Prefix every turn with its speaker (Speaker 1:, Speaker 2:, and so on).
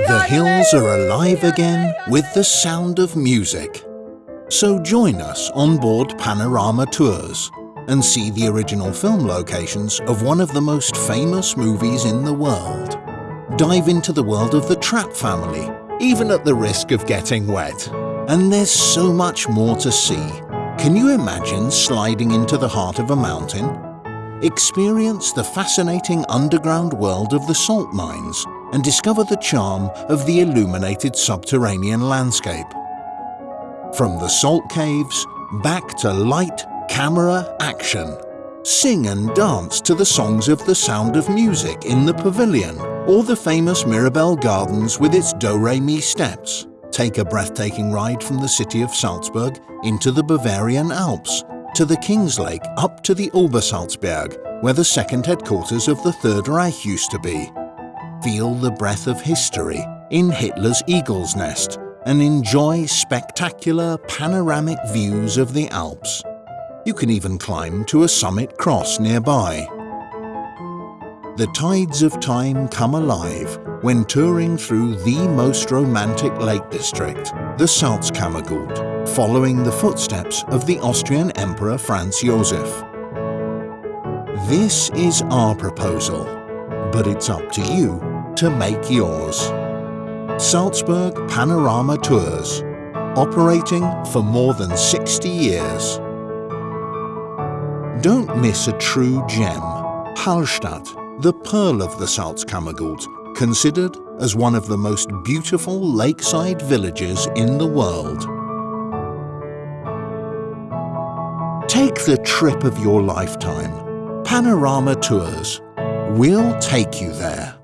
Speaker 1: The hills are alive again with the sound of music. So join us on board Panorama Tours and see the original film locations of one of the most famous movies in the world. Dive into the world of the Trapp family, even at the risk of getting wet. And there's so much more to see. Can you imagine sliding into the heart of a mountain? Experience the fascinating underground world of the salt mines and discover the charm of the illuminated subterranean landscape. From the salt caves, back to light, camera, action. Sing and dance to the songs of the sound of music in the pavilion or the famous Mirabell Gardens with its do-re-mi steps. Take a breathtaking ride from the city of Salzburg into the Bavarian Alps, to the King's Lake up to the Obersalzberg, where the second headquarters of the Third Reich used to be. Feel the breath of history in Hitler's Eagle's Nest and enjoy spectacular panoramic views of the Alps. You can even climb to a summit cross nearby. The tides of time come alive when touring through the most romantic lake district, the Salzkammergut, following the footsteps of the Austrian Emperor Franz Josef. This is our proposal, but it's up to you to make yours. Salzburg Panorama Tours, operating for more than 60 years. Don't miss a true gem, Hallstatt, the pearl of the Salzkammergut, considered as one of the most beautiful lakeside villages in the world. Take the trip of your lifetime. Panorama Tours. We'll take you there.